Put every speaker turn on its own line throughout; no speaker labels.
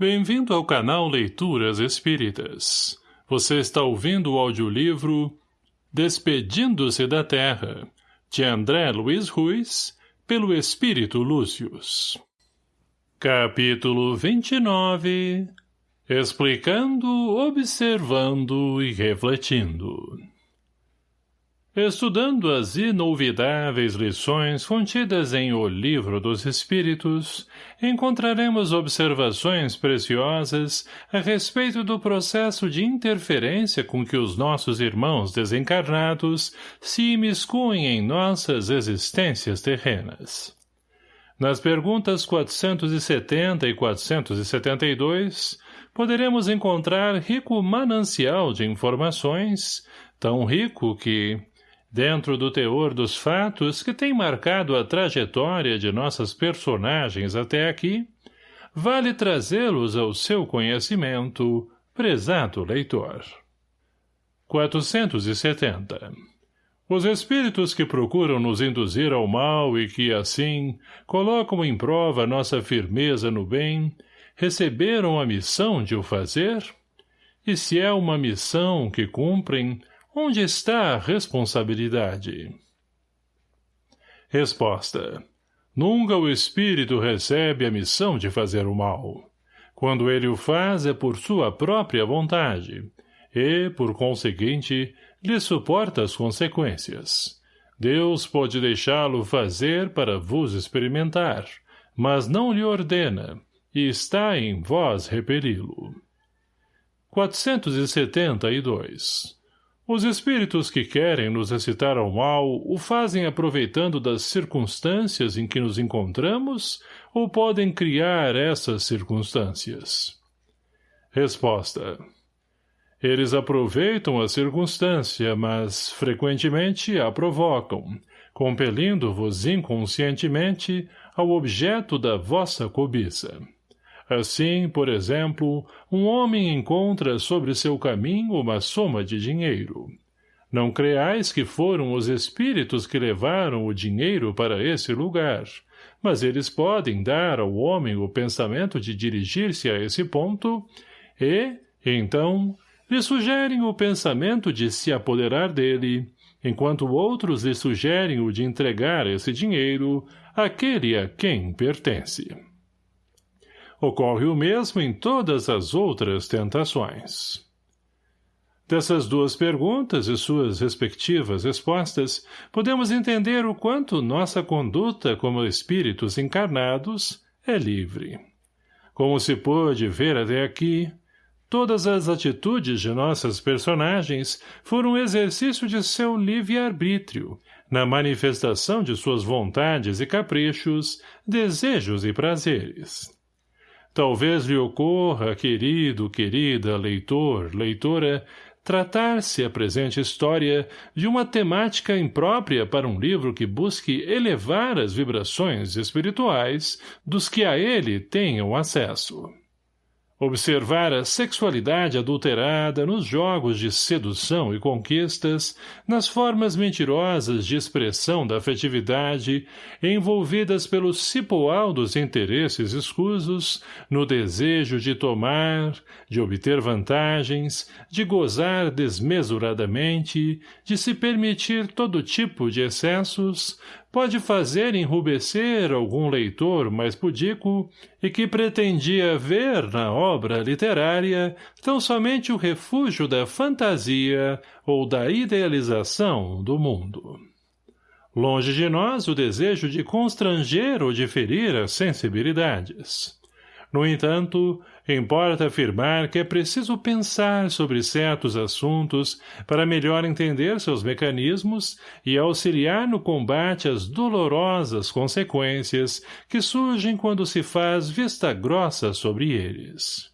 Bem-vindo ao canal Leituras Espíritas. Você está ouvindo o audiolivro Despedindo-se da Terra, de André Luiz Ruiz, pelo Espírito Lúcius. Capítulo 29 Explicando, observando e refletindo Estudando as inolvidáveis lições contidas em O Livro dos Espíritos, encontraremos observações preciosas a respeito do processo de interferência com que os nossos irmãos desencarnados se imiscuem em nossas existências terrenas. Nas perguntas 470 e 472, poderemos encontrar rico manancial de informações, tão rico que, dentro do teor dos fatos que tem marcado a trajetória de nossas personagens até aqui, vale trazê-los ao seu conhecimento, prezado leitor. 470. Os espíritos que procuram nos induzir ao mal e que, assim, colocam em prova nossa firmeza no bem, receberam a missão de o fazer? E se é uma missão que cumprem, Onde está a responsabilidade? Resposta. Nunca o espírito recebe a missão de fazer o mal. Quando ele o faz é por sua própria vontade, e, por conseguinte, lhe suporta as consequências. Deus pode deixá-lo fazer para vos experimentar, mas não lhe ordena, e está em vós repeli-lo. 472 os espíritos que querem nos excitar ao mal o fazem aproveitando das circunstâncias em que nos encontramos ou podem criar essas circunstâncias? Resposta. Eles aproveitam a circunstância, mas, frequentemente, a provocam, compelindo-vos inconscientemente ao objeto da vossa cobiça. Assim, por exemplo, um homem encontra sobre seu caminho uma soma de dinheiro. Não creais que foram os espíritos que levaram o dinheiro para esse lugar, mas eles podem dar ao homem o pensamento de dirigir-se a esse ponto e, então, lhe sugerem o pensamento de se apoderar dele, enquanto outros lhe sugerem o de entregar esse dinheiro àquele a quem pertence. Ocorre o mesmo em todas as outras tentações. Dessas duas perguntas e suas respectivas respostas, podemos entender o quanto nossa conduta como espíritos encarnados é livre. Como se pôde ver até aqui, todas as atitudes de nossas personagens foram exercício de seu livre-arbítrio, na manifestação de suas vontades e caprichos, desejos e prazeres. Talvez lhe ocorra, querido, querida, leitor, leitora, tratar-se a presente história de uma temática imprópria para um livro que busque elevar as vibrações espirituais dos que a ele tenham acesso. Observar a sexualidade adulterada nos jogos de sedução e conquistas, nas formas mentirosas de expressão da afetividade, envolvidas pelo cipoal dos interesses escusos, no desejo de tomar, de obter vantagens, de gozar desmesuradamente, de se permitir todo tipo de excessos, pode fazer enrubescer algum leitor mais pudico e que pretendia ver na obra literária tão somente o refúgio da fantasia ou da idealização do mundo. Longe de nós o desejo de constranger ou de ferir as sensibilidades. No entanto, importa afirmar que é preciso pensar sobre certos assuntos para melhor entender seus mecanismos e auxiliar no combate às dolorosas consequências que surgem quando se faz vista grossa sobre eles.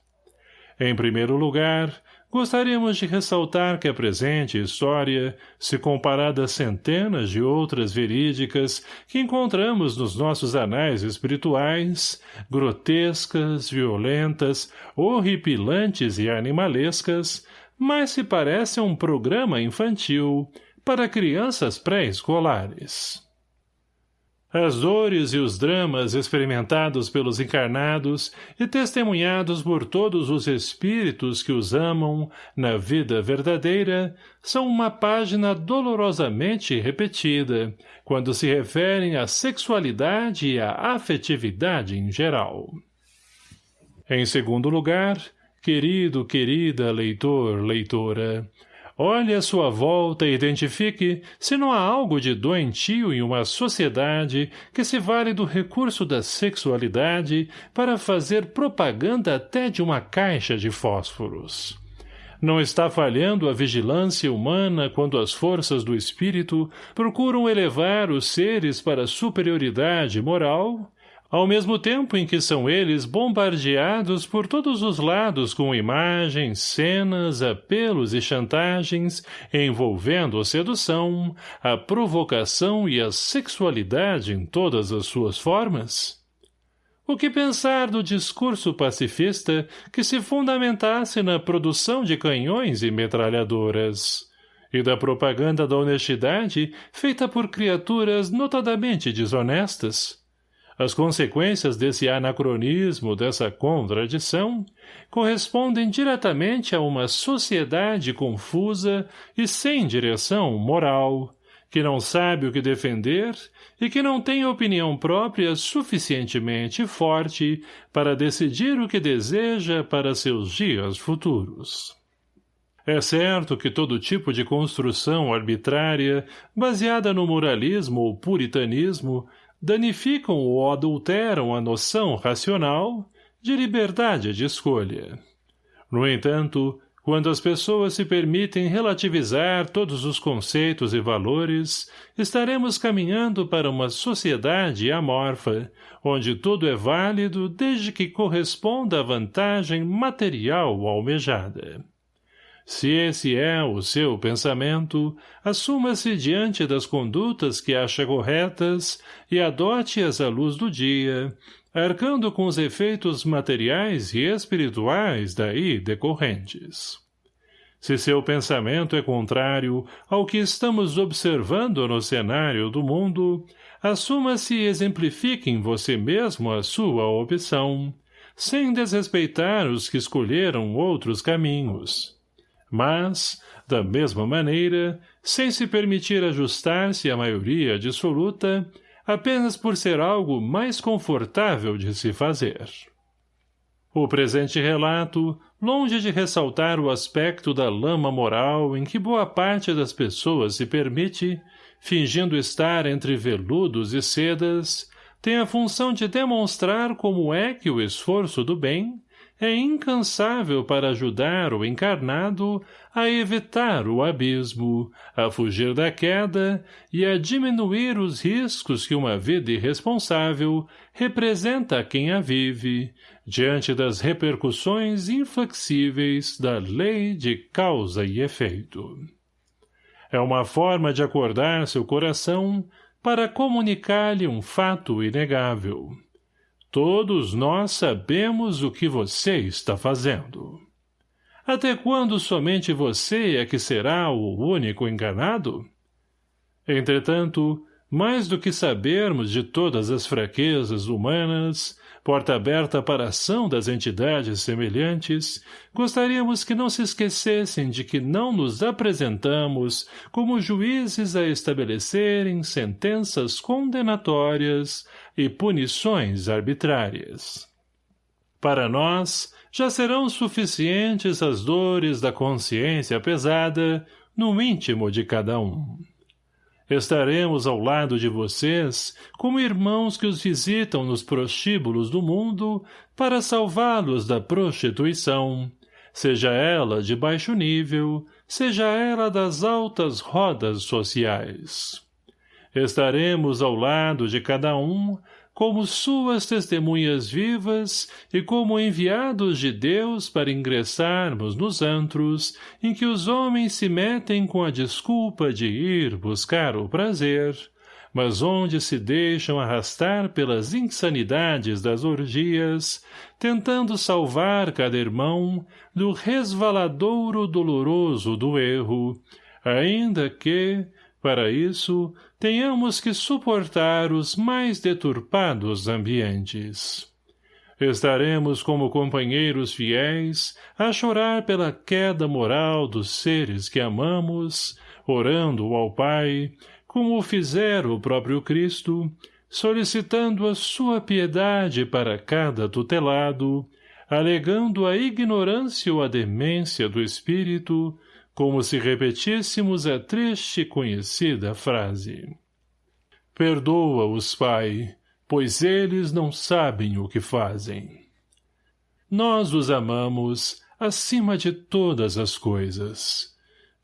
Em primeiro lugar, Gostaríamos de ressaltar que a presente história, se comparada a centenas de outras verídicas que encontramos nos nossos anais espirituais, grotescas, violentas, horripilantes e animalescas, mais se parece a um programa infantil para crianças pré-escolares. As dores e os dramas experimentados pelos encarnados e testemunhados por todos os espíritos que os amam na vida verdadeira são uma página dolorosamente repetida quando se referem à sexualidade e à afetividade em geral. Em segundo lugar, querido, querida leitor, leitora, Olhe à sua volta e identifique se não há algo de doentio em uma sociedade que se vale do recurso da sexualidade para fazer propaganda até de uma caixa de fósforos. Não está falhando a vigilância humana quando as forças do espírito procuram elevar os seres para superioridade moral ao mesmo tempo em que são eles bombardeados por todos os lados com imagens, cenas, apelos e chantagens envolvendo a sedução, a provocação e a sexualidade em todas as suas formas? O que pensar do discurso pacifista que se fundamentasse na produção de canhões e metralhadoras? E da propaganda da honestidade feita por criaturas notadamente desonestas? As consequências desse anacronismo, dessa contradição, correspondem diretamente a uma sociedade confusa e sem direção moral, que não sabe o que defender e que não tem opinião própria suficientemente forte para decidir o que deseja para seus dias futuros. É certo que todo tipo de construção arbitrária, baseada no moralismo ou puritanismo, danificam ou adulteram a noção racional de liberdade de escolha. No entanto, quando as pessoas se permitem relativizar todos os conceitos e valores, estaremos caminhando para uma sociedade amorfa, onde tudo é válido desde que corresponda à vantagem material almejada. Se esse é o seu pensamento, assuma-se diante das condutas que acha corretas e adote-as à luz do dia, arcando com os efeitos materiais e espirituais daí decorrentes. Se seu pensamento é contrário ao que estamos observando no cenário do mundo, assuma-se e exemplifique em você mesmo a sua opção, sem desrespeitar os que escolheram outros caminhos mas, da mesma maneira, sem se permitir ajustar-se à maioria dissoluta, apenas por ser algo mais confortável de se fazer. O presente relato, longe de ressaltar o aspecto da lama moral em que boa parte das pessoas se permite, fingindo estar entre veludos e sedas, tem a função de demonstrar como é que o esforço do bem, é incansável para ajudar o encarnado a evitar o abismo, a fugir da queda e a diminuir os riscos que uma vida irresponsável representa a quem a vive, diante das repercussões inflexíveis da lei de causa e efeito. É uma forma de acordar seu coração para comunicar-lhe um fato inegável. Todos nós sabemos o que você está fazendo. Até quando somente você é que será o único enganado? Entretanto, mais do que sabermos de todas as fraquezas humanas, porta aberta para a ação das entidades semelhantes, gostaríamos que não se esquecessem de que não nos apresentamos como juízes a estabelecerem sentenças condenatórias e punições arbitrárias. Para nós, já serão suficientes as dores da consciência pesada no íntimo de cada um. Estaremos ao lado de vocês, como irmãos que os visitam nos prostíbulos do mundo, para salvá-los da prostituição, seja ela de baixo nível, seja ela das altas rodas sociais. Estaremos ao lado de cada um, como suas testemunhas vivas e como enviados de Deus para ingressarmos nos antros em que os homens se metem com a desculpa de ir buscar o prazer, mas onde se deixam arrastar pelas insanidades das orgias, tentando salvar cada irmão do resvaladouro doloroso do erro, ainda que, Para isso, tenhamos que suportar os mais deturpados ambientes. Estaremos como companheiros fiéis a chorar pela queda moral dos seres que amamos, orando ao Pai, como o fizera o próprio Cristo, solicitando a sua piedade para cada tutelado, alegando a ignorância ou a demência do espírito, como se repetíssemos a triste e conhecida frase. Perdoa-os, Pai, pois eles não sabem o que fazem. Nós os amamos acima de todas as coisas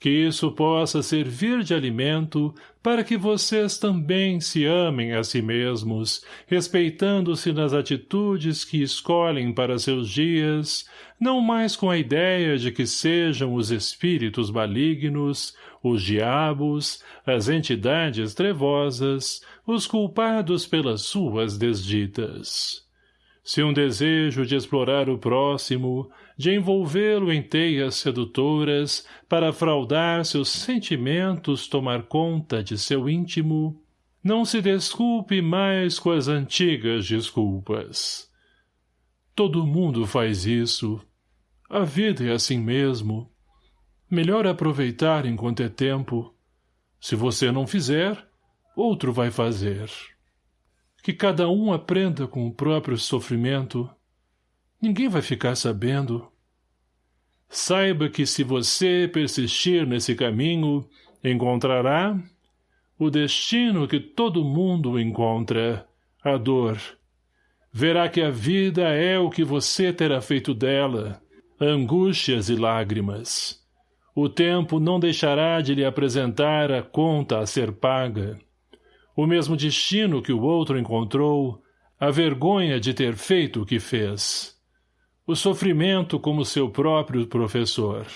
que isso possa servir de alimento para que vocês também se amem a si mesmos, respeitando-se nas atitudes que escolhem para seus dias, não mais com a ideia de que sejam os espíritos malignos, os diabos, as entidades trevosas, os culpados pelas suas desditas. Se um desejo de explorar o próximo, de envolvê-lo em teias sedutoras, para fraudar seus sentimentos tomar conta de seu íntimo, não se desculpe mais com as antigas desculpas. Todo mundo faz isso. A vida é assim mesmo. Melhor aproveitar enquanto é tempo. Se você não fizer, outro vai fazer que cada um aprenda com o próprio sofrimento. Ninguém vai ficar sabendo. Saiba que se você persistir nesse caminho, encontrará o destino que todo mundo encontra, a dor. Verá que a vida é o que você terá feito dela, angústias e lágrimas. O tempo não deixará de lhe apresentar a conta a ser paga o mesmo destino que o outro encontrou, a vergonha de ter feito o que fez. O sofrimento como seu próprio professor.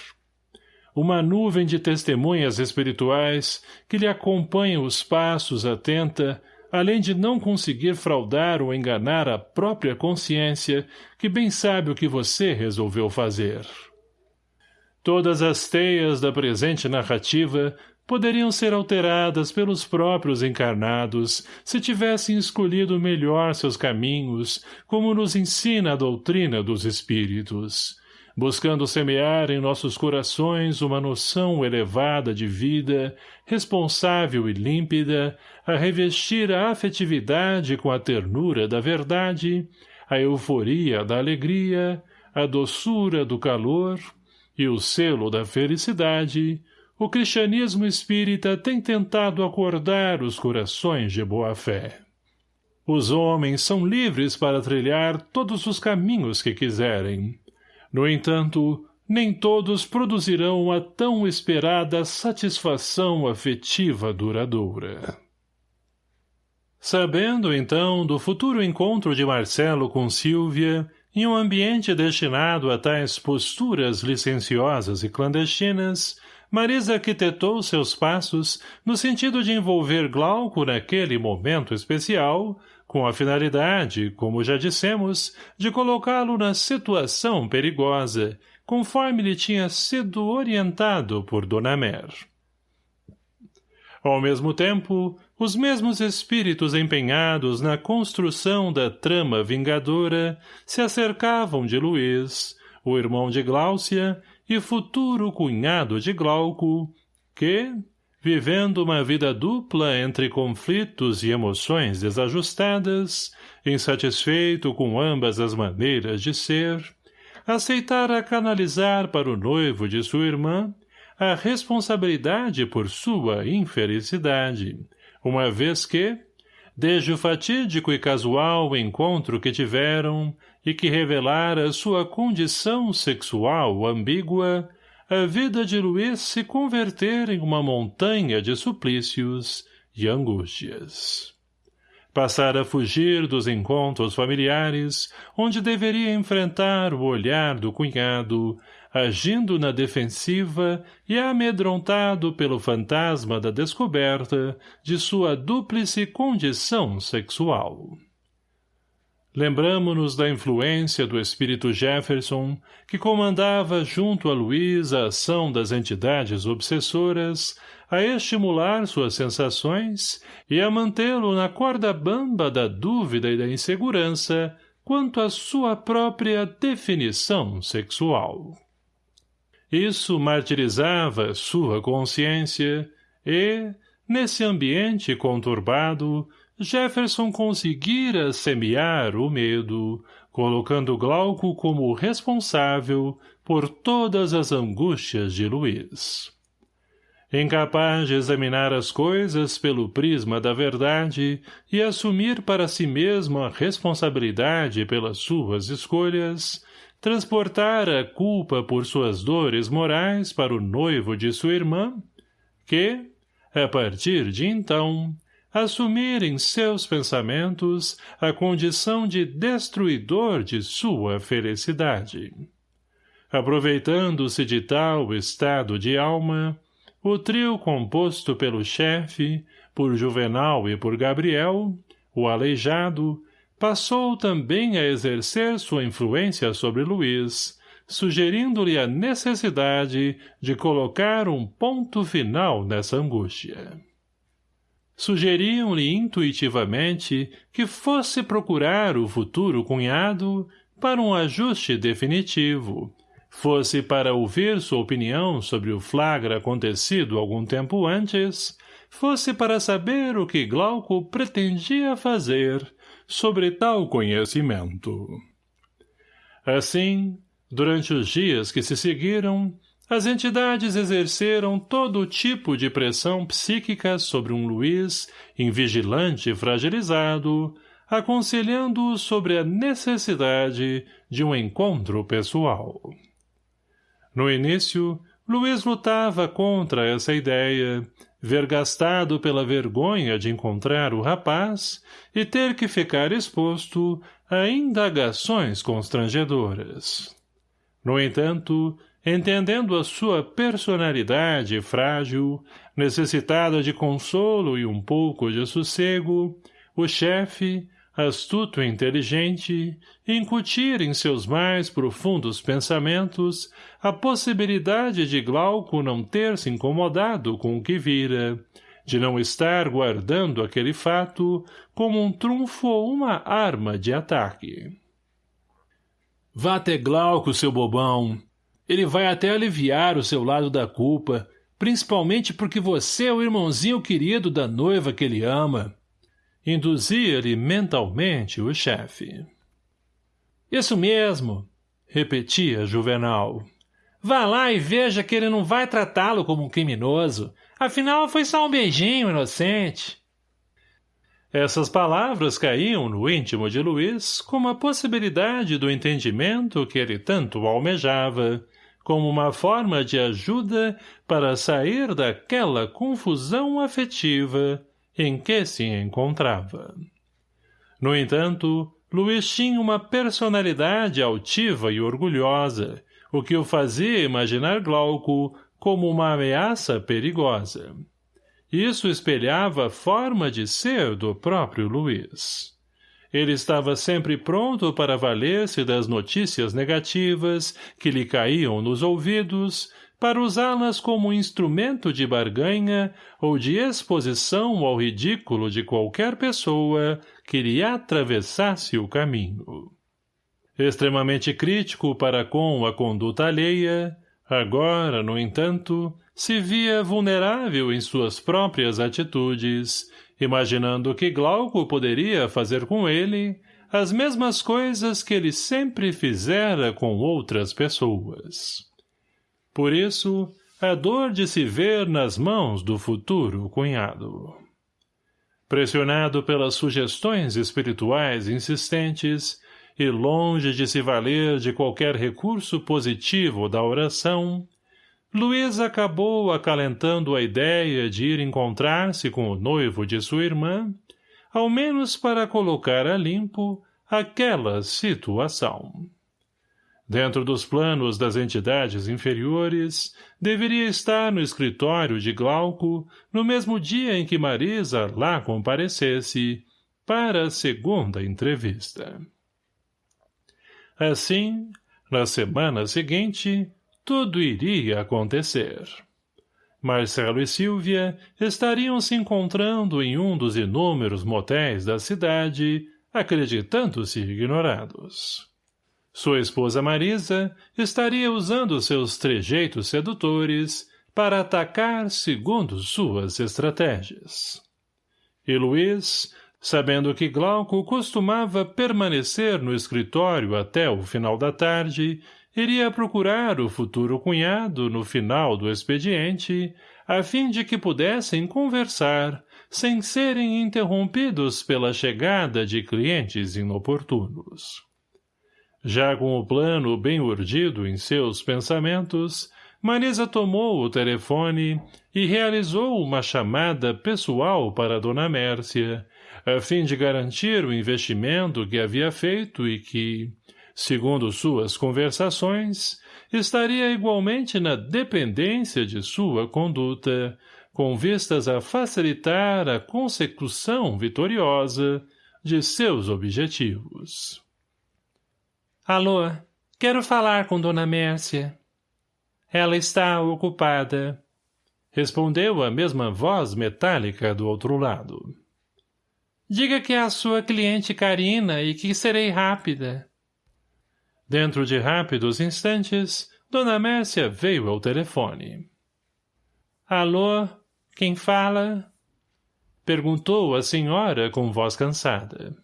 Uma nuvem de testemunhas espirituais que lhe acompanham os passos atenta, além de não conseguir fraudar ou enganar a própria consciência, que bem sabe o que você resolveu fazer. Todas as teias da presente narrativa poderiam ser alteradas pelos próprios encarnados se tivessem escolhido melhor seus caminhos, como nos ensina a doutrina dos espíritos, buscando semear em nossos corações uma noção elevada de vida, responsável e límpida, a revestir a afetividade com a ternura da verdade, a euforia da alegria, a doçura do calor e o selo da felicidade, o cristianismo espírita tem tentado acordar os corações de boa-fé. Os homens são livres para trilhar todos os caminhos que quiserem. No entanto, nem todos produzirão a tão esperada satisfação afetiva duradoura. Sabendo, então, do futuro encontro de Marcelo com Silvia, em um ambiente destinado a tais posturas licenciosas e clandestinas, Marisa arquitetou seus passos no sentido de envolver Glauco naquele momento especial, com a finalidade, como já dissemos, de colocá-lo na situação perigosa, conforme lhe tinha sido orientado por Dona Mer. Ao mesmo tempo, os mesmos espíritos empenhados na construção da trama vingadora se acercavam de Luiz, o irmão de Gláucia, e futuro cunhado de Glauco, que, vivendo uma vida dupla entre conflitos e emoções desajustadas, insatisfeito com ambas as maneiras de ser, aceitara canalizar para o noivo de sua irmã a responsabilidade por sua infelicidade, uma vez que, desde o fatídico e casual encontro que tiveram, e que revelara sua condição sexual ambígua, a vida de Luiz se converter em uma montanha de suplícios e angústias. Passar a fugir dos encontros familiares, onde deveria enfrentar o olhar do cunhado, agindo na defensiva e amedrontado pelo fantasma da descoberta de sua dúplice condição sexual. Lembramo-nos da influência do espírito Jefferson, que comandava junto a Luiz a ação das entidades obsessoras, a estimular suas sensações e a mantê-lo na corda bamba da dúvida e da insegurança quanto à sua própria definição sexual. Isso martirizava sua consciência e, nesse ambiente conturbado, Jefferson conseguira semear o medo, colocando Glauco como responsável por todas as angústias de Luiz. Incapaz de examinar as coisas pelo prisma da verdade e assumir para si mesmo a responsabilidade pelas suas escolhas, transportar a culpa por suas dores morais para o noivo de sua irmã, que, a partir de então, assumir em seus pensamentos a condição de destruidor de sua felicidade. Aproveitando-se de tal estado de alma, o trio composto pelo chefe, por Juvenal e por Gabriel, o aleijado, passou também a exercer sua influência sobre Luiz, sugerindo-lhe a necessidade de colocar um ponto final nessa angústia. Sugeriam-lhe intuitivamente que fosse procurar o futuro cunhado para um ajuste definitivo, fosse para ouvir sua opinião sobre o flagra acontecido algum tempo antes, fosse para saber o que Glauco pretendia fazer sobre tal conhecimento. Assim, durante os dias que se seguiram, as entidades exerceram todo tipo de pressão psíquica sobre um Luiz invigilante e fragilizado, aconselhando-o sobre a necessidade de um encontro pessoal. No início, Luiz lutava contra essa ideia, vergastado pela vergonha de encontrar o rapaz e ter que ficar exposto a indagações constrangedoras. No entanto, entendendo a sua personalidade frágil, necessitada de consolo e um pouco de sossego, o chefe, astuto e inteligente, incutir em seus mais profundos pensamentos a possibilidade de Glauco não ter se incomodado com o que vira, de não estar guardando aquele fato como um trunfo ou uma arma de ataque. Vá até Glauco, seu bobão. Ele vai até aliviar o seu lado da culpa, principalmente porque você é o irmãozinho querido da noiva que ele ama. Induzia-lhe mentalmente o chefe. Isso mesmo, repetia Juvenal. Vá lá e veja que ele não vai tratá-lo como um criminoso. Afinal, foi só um beijinho inocente. Essas palavras caíam no íntimo de Luiz como a possibilidade do entendimento que ele tanto almejava, como uma forma de ajuda para sair daquela confusão afetiva em que se encontrava. No entanto, Luiz tinha uma personalidade altiva e orgulhosa, o que o fazia imaginar Glauco como uma ameaça perigosa. Isso espelhava a forma de ser do próprio Luiz. Ele estava sempre pronto para valer-se das notícias negativas que lhe caíam nos ouvidos para usá-las como instrumento de barganha ou de exposição ao ridículo de qualquer pessoa que lhe atravessasse o caminho. Extremamente crítico para com a conduta alheia, agora, no entanto, se via vulnerável em suas próprias atitudes, imaginando que Glauco poderia fazer com ele as mesmas coisas que ele sempre fizera com outras pessoas. Por isso, a dor de se ver nas mãos do futuro cunhado. Pressionado pelas sugestões espirituais insistentes e longe de se valer de qualquer recurso positivo da oração, Luiz acabou acalentando a ideia de ir encontrar-se com o noivo de sua irmã, ao menos para colocar a limpo aquela situação. Dentro dos planos das entidades inferiores, deveria estar no escritório de Glauco no mesmo dia em que Marisa lá comparecesse para a segunda entrevista. Assim, na semana seguinte, tudo iria acontecer. Marcelo e Silvia estariam se encontrando em um dos inúmeros motéis da cidade, acreditando-se ignorados. Sua esposa Marisa estaria usando seus trejeitos sedutores para atacar segundo suas estratégias. E Luiz, sabendo que Glauco costumava permanecer no escritório até o final da tarde, iria procurar o futuro cunhado no final do expediente, a fim de que pudessem conversar, sem serem interrompidos pela chegada de clientes inoportunos. Já com o plano bem urdido em seus pensamentos, Marisa tomou o telefone e realizou uma chamada pessoal para Dona Mércia, a fim de garantir o investimento que havia feito e que, segundo suas conversações, estaria igualmente na dependência de sua conduta, com vistas a facilitar a consecução vitoriosa de seus objetivos. Alô, quero falar com Dona Mércia. Ela está ocupada. Respondeu a mesma voz metálica do outro lado. Diga que é a sua cliente Karina e que serei rápida. Dentro de rápidos instantes, Dona Mércia veio ao telefone. Alô, quem fala? Perguntou a senhora com voz cansada.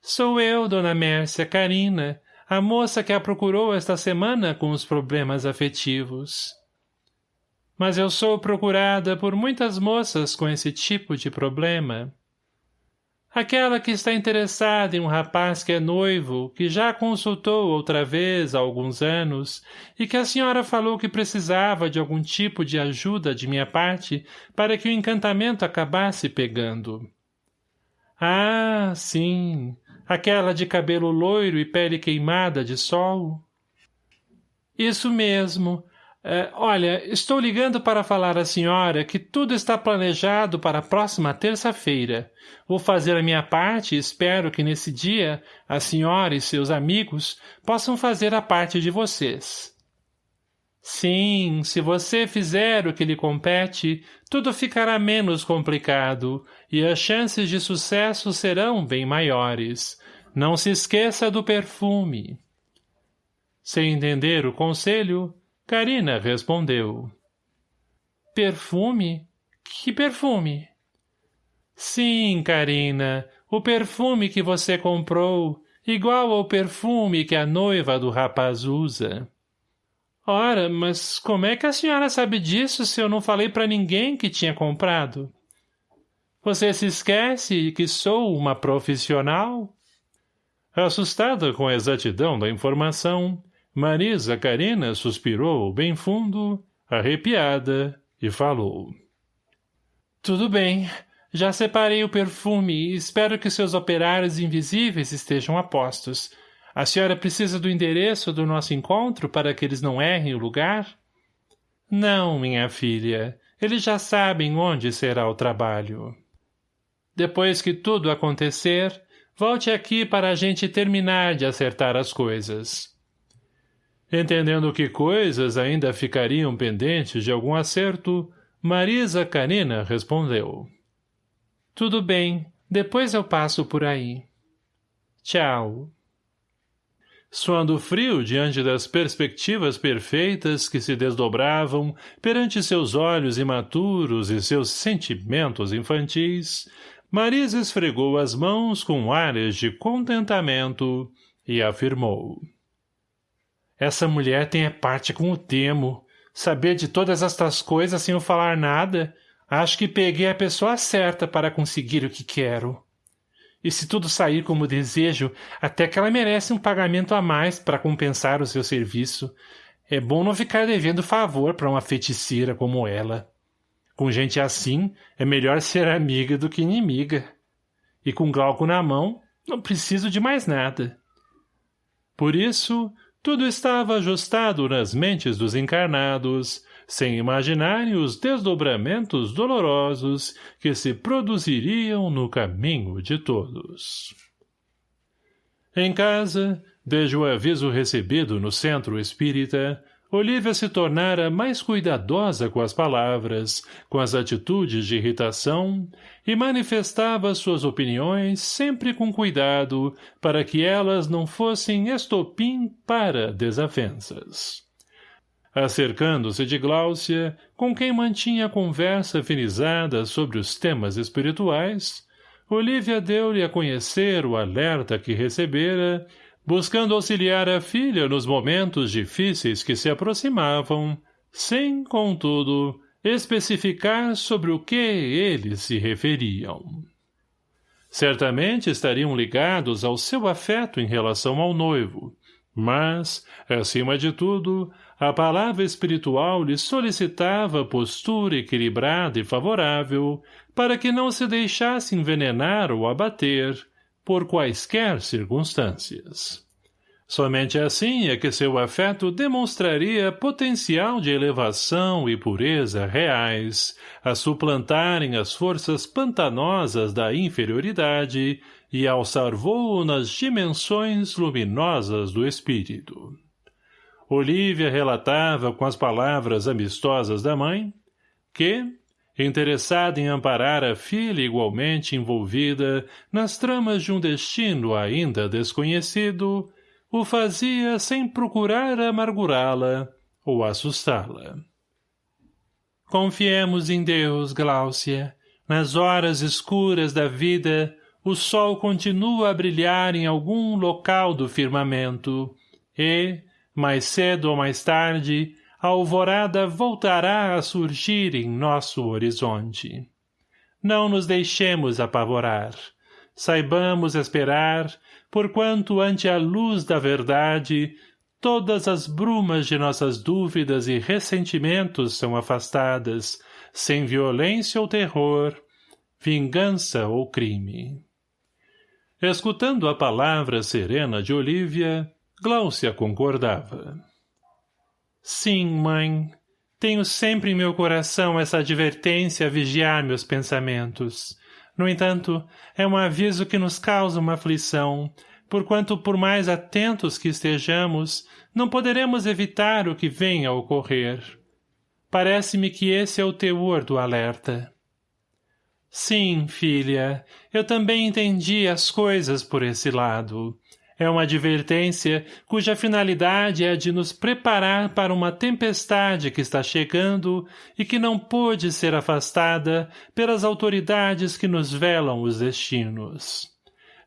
Sou eu, Dona Mércia, Karina, a moça que a procurou esta semana com os problemas afetivos. Mas eu sou procurada por muitas moças com esse tipo de problema. Aquela que está interessada em um rapaz que é noivo, que já consultou outra vez há alguns anos, e que a senhora falou que precisava de algum tipo de ajuda de minha parte para que o encantamento acabasse pegando. Ah, sim, aquela de cabelo loiro e pele queimada de sol? Isso mesmo, é, olha, estou ligando para falar à senhora que tudo está planejado para a próxima terça-feira. Vou fazer a minha parte e espero que nesse dia a senhora e seus amigos possam fazer a parte de vocês. Sim, se você fizer o que lhe compete, tudo ficará menos complicado e as chances de sucesso serão bem maiores. Não se esqueça do perfume. Sem entender o conselho, Karina respondeu. Perfume? Que perfume? Sim, Karina, o perfume que você comprou, igual ao perfume que a noiva do rapaz usa. Ora, mas como é que a senhora sabe disso se eu não falei para ninguém que tinha comprado? Você se esquece que sou uma profissional? Assustada com a exatidão da informação, Marisa Karina suspirou bem fundo, arrepiada, e falou. Tudo bem, já separei o perfume e espero que seus operários invisíveis estejam a postos. A senhora precisa do endereço do nosso encontro para que eles não errem o lugar? Não, minha filha. Eles já sabem onde será o trabalho. Depois que tudo acontecer, volte aqui para a gente terminar de acertar as coisas. Entendendo que coisas ainda ficariam pendentes de algum acerto, Marisa Canina respondeu. Tudo bem, depois eu passo por aí. Tchau. Suando frio diante das perspectivas perfeitas que se desdobravam perante seus olhos imaturos e seus sentimentos infantis, Marisa esfregou as mãos com ares de contentamento e afirmou. Essa mulher tem a parte com o Temo. Saber de todas estas coisas sem eu falar nada, acho que peguei a pessoa certa para conseguir o que quero. E se tudo sair como desejo, até que ela merece um pagamento a mais para compensar o seu serviço. É bom não ficar devendo favor para uma feiticeira como ela. Com gente assim, é melhor ser amiga do que inimiga. E com Glauco na mão, não preciso de mais nada. Por isso, tudo estava ajustado nas mentes dos encarnados, sem imaginarem os desdobramentos dolorosos que se produziriam no caminho de todos. Em casa, desde o aviso recebido no centro espírita, Olívia se tornara mais cuidadosa com as palavras, com as atitudes de irritação, e manifestava suas opiniões sempre com cuidado para que elas não fossem estopim para desavenças. Acercando-se de Gláucia, com quem mantinha conversa afinizada sobre os temas espirituais, Olívia deu-lhe a conhecer o alerta que recebera buscando auxiliar a filha nos momentos difíceis que se aproximavam, sem, contudo, especificar sobre o que eles se referiam. Certamente estariam ligados ao seu afeto em relação ao noivo, mas, acima de tudo, a palavra espiritual lhe solicitava postura equilibrada e favorável para que não se deixasse envenenar ou abater, por quaisquer circunstâncias. Somente assim é que seu afeto demonstraria potencial de elevação e pureza reais, a suplantarem as forças pantanosas da inferioridade e alçar voo nas dimensões luminosas do espírito. Olívia relatava com as palavras amistosas da mãe que, interessada em amparar a filha igualmente envolvida nas tramas de um destino ainda desconhecido, o fazia sem procurar amargurá-la ou assustá-la. Confiemos em Deus, Gláucia. Nas horas escuras da vida, o sol continua a brilhar em algum local do firmamento, e, mais cedo ou mais tarde, a alvorada voltará a surgir em nosso horizonte. Não nos deixemos apavorar. Saibamos esperar, porquanto ante a luz da verdade, todas as brumas de nossas dúvidas e ressentimentos são afastadas, sem violência ou terror, vingança ou crime. Escutando a palavra serena de Olívia, Gláucia concordava. Sim, mãe. Tenho sempre em meu coração essa advertência a vigiar meus pensamentos. No entanto, é um aviso que nos causa uma aflição, porquanto por mais atentos que estejamos, não poderemos evitar o que venha a ocorrer. Parece-me que esse é o teor do alerta. Sim, filha, eu também entendi as coisas por esse lado. É uma advertência cuja finalidade é a de nos preparar para uma tempestade que está chegando e que não pôde ser afastada pelas autoridades que nos velam os destinos.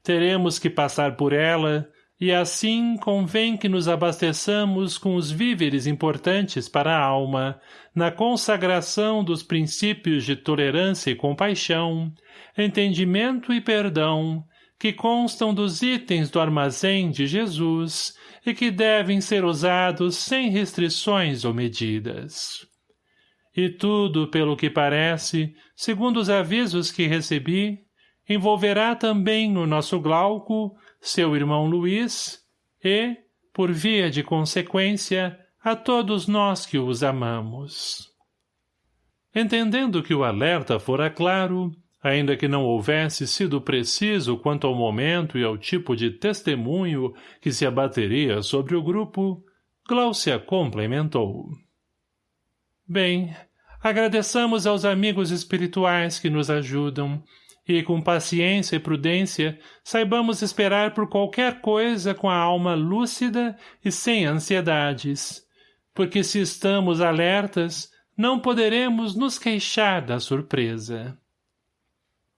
Teremos que passar por ela, e assim convém que nos abasteçamos com os víveres importantes para a alma, na consagração dos princípios de tolerância e compaixão, entendimento e perdão, que constam dos itens do armazém de Jesus e que devem ser usados sem restrições ou medidas. E tudo, pelo que parece, segundo os avisos que recebi, envolverá também no nosso Glauco, seu irmão Luiz, e, por via de consequência, a todos nós que os amamos. Entendendo que o alerta fora claro, Ainda que não houvesse sido preciso quanto ao momento e ao tipo de testemunho que se abateria sobre o grupo, Gláucia complementou. Bem, agradeçamos aos amigos espirituais que nos ajudam, e com paciência e prudência saibamos esperar por qualquer coisa com a alma lúcida e sem ansiedades, porque se estamos alertas, não poderemos nos queixar da surpresa.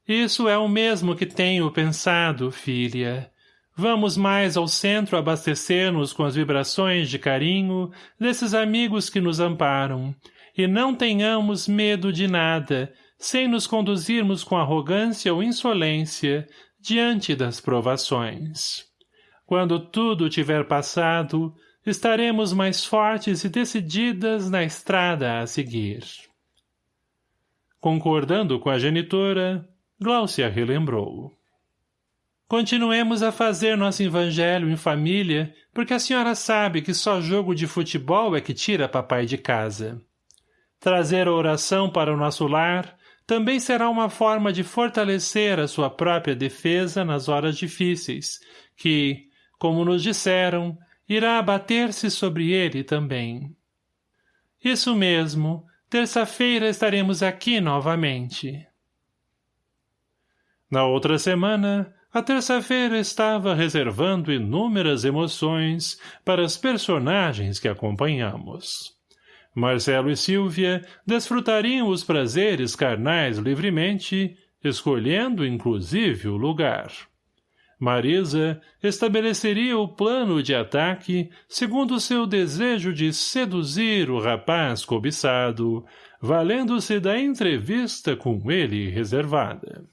Isso é o mesmo que tenho pensado, filha. Vamos mais ao centro abastecer-nos com as vibrações de carinho desses amigos que nos amparam, e não tenhamos medo de nada, sem nos conduzirmos com arrogância ou insolência diante das provações. Quando tudo tiver passado, estaremos mais fortes e decididas na estrada a seguir. Concordando com a genitora, Gláucia relembrou. Continuemos a fazer nosso evangelho em família, porque a senhora sabe que só jogo de futebol é que tira papai de casa. Trazer a oração para o nosso lar também será uma forma de fortalecer a sua própria defesa nas horas difíceis, que, como nos disseram, irá abater-se sobre ele também. Isso mesmo. Terça-feira estaremos aqui novamente. Na outra semana, a terça-feira estava reservando inúmeras emoções para as personagens que acompanhamos. Marcelo e Silvia desfrutariam os prazeres carnais livremente, escolhendo inclusive o lugar. Marisa estabeleceria o plano de ataque segundo seu desejo de seduzir o rapaz cobiçado, valendo-se da entrevista com ele reservada.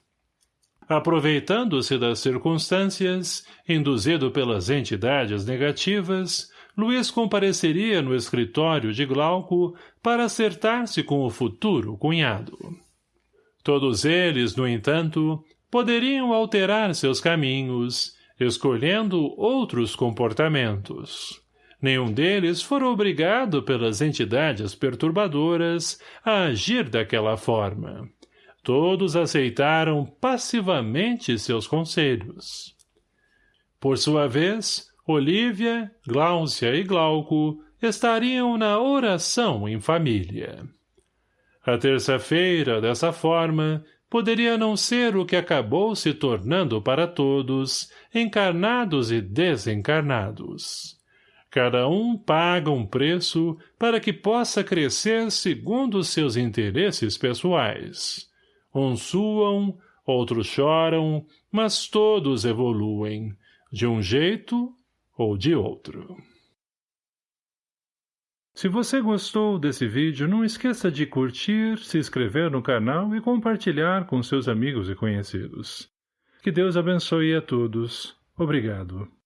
Aproveitando-se das circunstâncias, induzido pelas entidades negativas, Luiz compareceria no escritório de Glauco para acertar-se com o futuro cunhado. Todos eles, no entanto, poderiam alterar seus caminhos, escolhendo outros comportamentos. Nenhum deles fora obrigado pelas entidades perturbadoras a agir daquela forma. Todos aceitaram passivamente seus conselhos. Por sua vez, Olívia, Gláucia e Glauco estariam na oração em família. A terça-feira, dessa forma, poderia não ser o que acabou se tornando para todos, encarnados e desencarnados. Cada um paga um preço para que possa crescer segundo seus interesses pessoais. Uns suam, outros choram, mas todos evoluem, de um jeito ou de outro. Se você gostou desse vídeo, não esqueça de curtir, se inscrever no canal e compartilhar com seus amigos e conhecidos. Que Deus abençoe a todos. Obrigado.